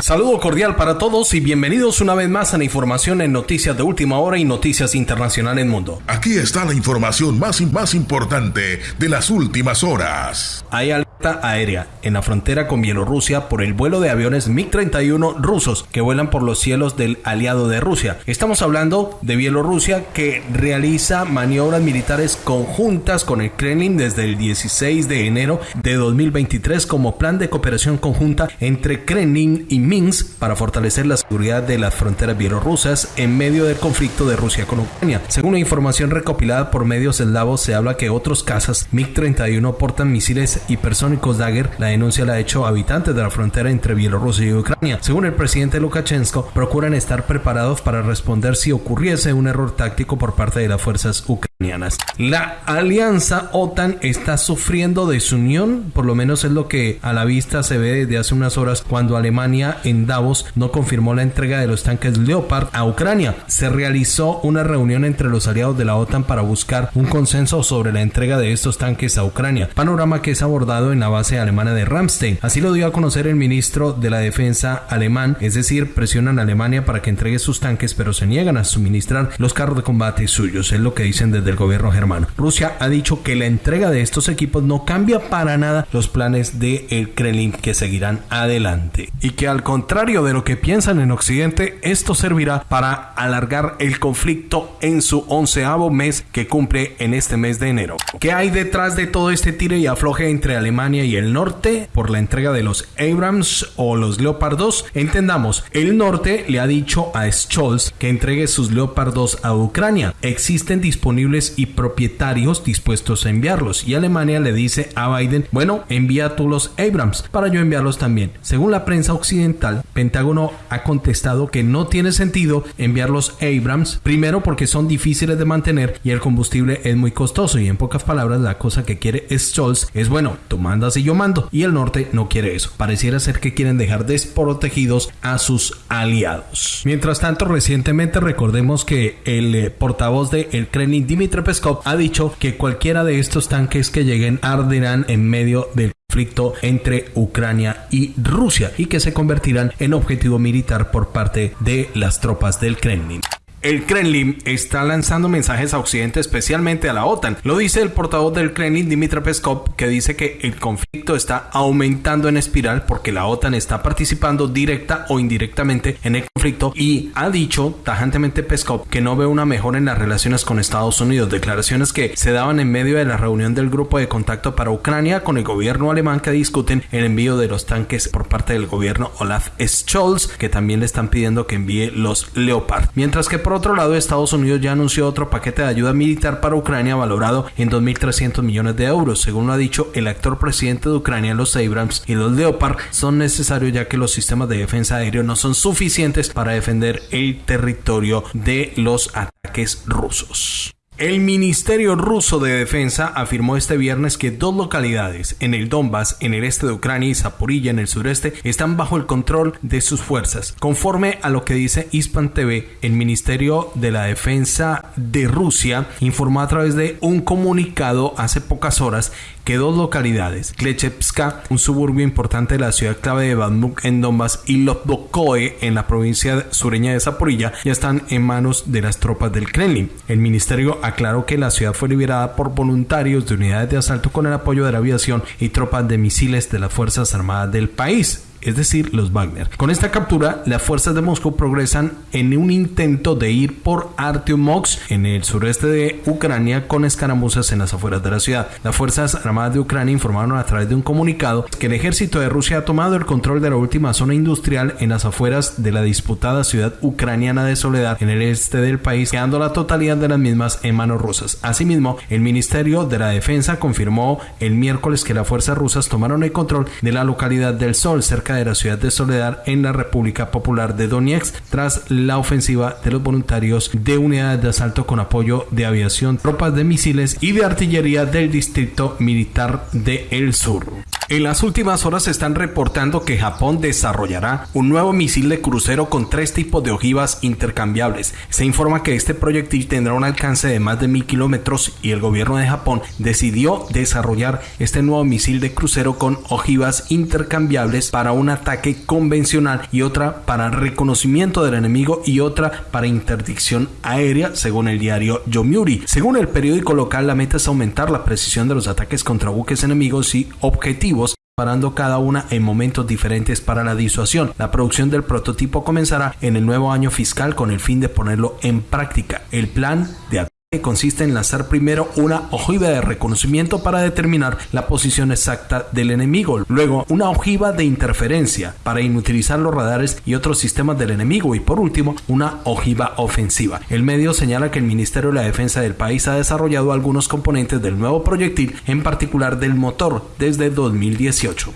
Saludo cordial para todos y bienvenidos una vez más a la información en Noticias de Última Hora y Noticias Internacionales Mundo. Aquí está la información más, más importante de las últimas horas. Hay aérea en la frontera con Bielorrusia por el vuelo de aviones MiG-31 rusos que vuelan por los cielos del aliado de Rusia. Estamos hablando de Bielorrusia que realiza maniobras militares conjuntas con el Kremlin desde el 16 de enero de 2023 como plan de cooperación conjunta entre Kremlin y Minsk para fortalecer la seguridad de las fronteras bielorrusas en medio del conflicto de Rusia con Ucrania. Según la información recopilada por medios eslavos, se habla que otros cazas MiG-31 portan misiles y personas Dagger, la denuncia la ha hecho habitantes de la frontera entre Bielorrusia y Ucrania. Según el presidente Lukashenko, procuran estar preparados para responder si ocurriese un error táctico por parte de las fuerzas ucranianas. La alianza OTAN está sufriendo desunión, por lo menos es lo que a la vista se ve desde hace unas horas cuando Alemania en Davos no confirmó la entrega de los tanques Leopard a Ucrania. Se realizó una reunión entre los aliados de la OTAN para buscar un consenso sobre la entrega de estos tanques a Ucrania, panorama que es abordado en la base alemana de Ramstein. Así lo dio a conocer el ministro de la Defensa alemán, es decir, presionan a Alemania para que entregue sus tanques, pero se niegan a suministrar los carros de combate suyos, es lo que dicen desde el gobierno germano. Rusia ha dicho que la entrega de estos equipos no cambia para nada los planes de el Kremlin que seguirán adelante y que al contrario de lo que piensan en Occidente, esto servirá para alargar el conflicto en su onceavo mes que cumple en este mes de enero. ¿Qué hay detrás de todo este tire y afloje entre Alemania y el norte por la entrega de los Abrams o los Leopard 2. Entendamos, el norte le ha dicho a Scholz que entregue sus Leopard 2 a Ucrania. Existen disponibles y propietarios dispuestos a enviarlos y Alemania le dice a Biden, bueno, envía tú los Abrams para yo enviarlos también. Según la prensa occidental, Pentágono ha contestado que no tiene sentido enviar los Abrams, primero porque son difíciles de mantener y el combustible es muy costoso y en pocas palabras la cosa que quiere Scholz es bueno, tomando y yo mando. Y el norte no quiere eso. Pareciera ser que quieren dejar desprotegidos a sus aliados. Mientras tanto, recientemente recordemos que el eh, portavoz de el Kremlin, Dmitry Peskov, ha dicho que cualquiera de estos tanques que lleguen arderán en medio del conflicto entre Ucrania y Rusia y que se convertirán en objetivo militar por parte de las tropas del Kremlin. El Kremlin está lanzando mensajes a Occidente, especialmente a la OTAN. Lo dice el portavoz del Kremlin, Dmitry Peskov, que dice que el conflicto está aumentando en espiral porque la OTAN está participando directa o indirectamente en el conflicto y ha dicho tajantemente Peskov que no ve una mejora en las relaciones con Estados Unidos. Declaraciones que se daban en medio de la reunión del grupo de contacto para Ucrania con el gobierno alemán que discuten el envío de los tanques por parte del gobierno Olaf Scholz, que también le están pidiendo que envíe los Leopard. Mientras que por otro lado, Estados Unidos ya anunció otro paquete de ayuda militar para Ucrania valorado en 2.300 millones de euros. Según lo ha dicho el actor presidente de Ucrania, los Abrams y los Leopard son necesarios ya que los sistemas de defensa aéreo no son suficientes para defender el territorio de los ataques rusos. El Ministerio ruso de Defensa afirmó este viernes que dos localidades en el Donbass, en el este de Ucrania y Zaporilla, en el sureste, están bajo el control de sus fuerzas. Conforme a lo que dice Ispan TV, el Ministerio de la Defensa de Rusia informó a través de un comunicado hace pocas horas que dos localidades, Klechevska, un suburbio importante de la ciudad clave de Bamuk en Donbass, y Lobdokoe en la provincia sureña de Zaporilla, ya están en manos de las tropas del Kremlin. El ministerio aclaró que la ciudad fue liberada por voluntarios de unidades de asalto con el apoyo de la aviación y tropas de misiles de las Fuerzas Armadas del país es decir, los Wagner. Con esta captura, las fuerzas de Moscú progresan en un intento de ir por Artyomov en el sureste de Ucrania con escaramuzas en las afueras de la ciudad. Las fuerzas armadas de Ucrania informaron a través de un comunicado que el ejército de Rusia ha tomado el control de la última zona industrial en las afueras de la disputada ciudad ucraniana de Soledad en el este del país, quedando la totalidad de las mismas en manos rusas. Asimismo, el Ministerio de la Defensa confirmó el miércoles que las fuerzas rusas tomaron el control de la localidad del Sol cerca de la ciudad de Soledad en la República Popular de Donetsk tras la ofensiva de los voluntarios de unidades de asalto con apoyo de aviación, tropas de misiles y de artillería del distrito militar de El Sur. En las últimas horas se están reportando que Japón desarrollará un nuevo misil de crucero con tres tipos de ojivas intercambiables. Se informa que este proyectil tendrá un alcance de más de mil kilómetros y el gobierno de Japón decidió desarrollar este nuevo misil de crucero con ojivas intercambiables para un ataque convencional y otra para reconocimiento del enemigo y otra para interdicción aérea, según el diario Yomiuri. Según el periódico local, la meta es aumentar la precisión de los ataques contra buques enemigos y objetivos parando cada una en momentos diferentes para la disuasión. La producción del prototipo comenzará en el nuevo año fiscal con el fin de ponerlo en práctica. El plan de consiste en lanzar primero una ojiva de reconocimiento para determinar la posición exacta del enemigo, luego una ojiva de interferencia para inutilizar los radares y otros sistemas del enemigo y por último una ojiva ofensiva. El medio señala que el Ministerio de la Defensa del país ha desarrollado algunos componentes del nuevo proyectil, en particular del motor, desde 2018.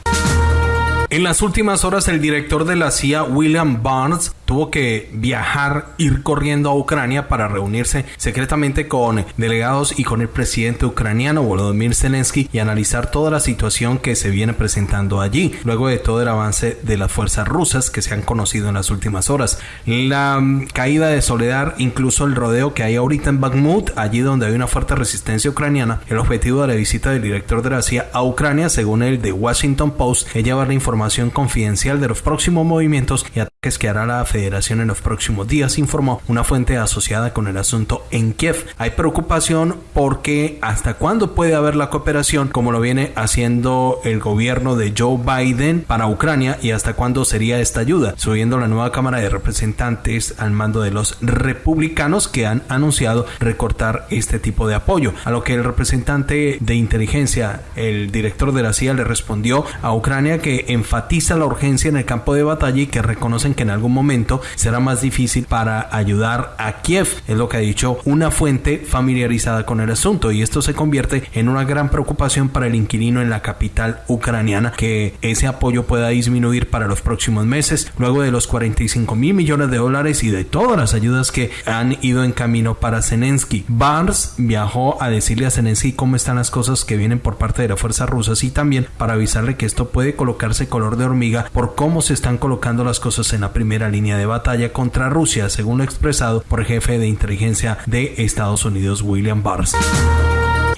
En las últimas horas el director de la CIA, William Barnes, tuvo que viajar, ir corriendo a Ucrania para reunirse secretamente con delegados y con el presidente ucraniano Volodymyr Zelensky y analizar toda la situación que se viene presentando allí, luego de todo el avance de las fuerzas rusas que se han conocido en las últimas horas. La mm, caída de Soledad, incluso el rodeo que hay ahorita en Bakhmut, allí donde hay una fuerte resistencia ucraniana, el objetivo de la visita del director de la CIA a Ucrania, según el de Washington Post, es llevar la información confidencial de los próximos movimientos y ataques que hará la federación en los próximos días, informó una fuente asociada con el asunto en Kiev. Hay preocupación porque hasta cuándo puede haber la cooperación como lo viene haciendo el gobierno de Joe Biden para Ucrania y hasta cuándo sería esta ayuda, subiendo la nueva Cámara de Representantes al mando de los republicanos que han anunciado recortar este tipo de apoyo, a lo que el representante de inteligencia, el director de la CIA, le respondió a Ucrania que enfatiza la urgencia en el campo de batalla y que reconocen que en algún momento será más difícil para ayudar a Kiev, es lo que ha dicho una fuente familiarizada con el asunto y esto se convierte en una gran preocupación para el inquilino en la capital ucraniana que ese apoyo pueda disminuir para los próximos meses luego de los 45 mil millones de dólares y de todas las ayudas que han ido en camino para Zelensky. Barnes viajó a decirle a Zelensky cómo están las cosas que vienen por parte de las fuerzas rusas y también para avisarle que esto puede colocarse color de hormiga por cómo se están colocando las cosas en la primera línea de batalla contra Rusia, según lo expresado por el jefe de inteligencia de Estados Unidos, William Barr.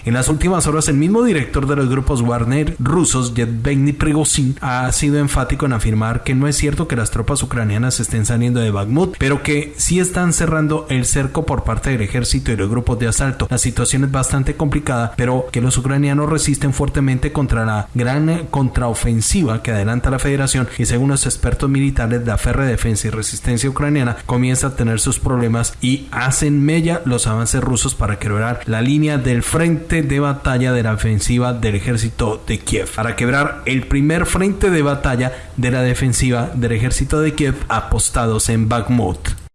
En las últimas horas, el mismo director de los grupos Warner rusos, Yevgeny Prigozhin, ha sido enfático en afirmar que no es cierto que las tropas ucranianas estén saliendo de Bakhmut, pero que sí están cerrando el cerco por parte del ejército y los grupos de asalto. La situación es bastante complicada, pero que los ucranianos resisten fuertemente contra la gran contraofensiva que adelanta la federación y según los expertos militares, la férrea defensa y resistencia ucraniana comienza a tener sus problemas y hacen mella los avances rusos para quebrar la línea del de batalla de la ofensiva del ejército de Kiev, para quebrar el primer frente de batalla de la defensiva del ejército de Kiev apostados en Bakhmut.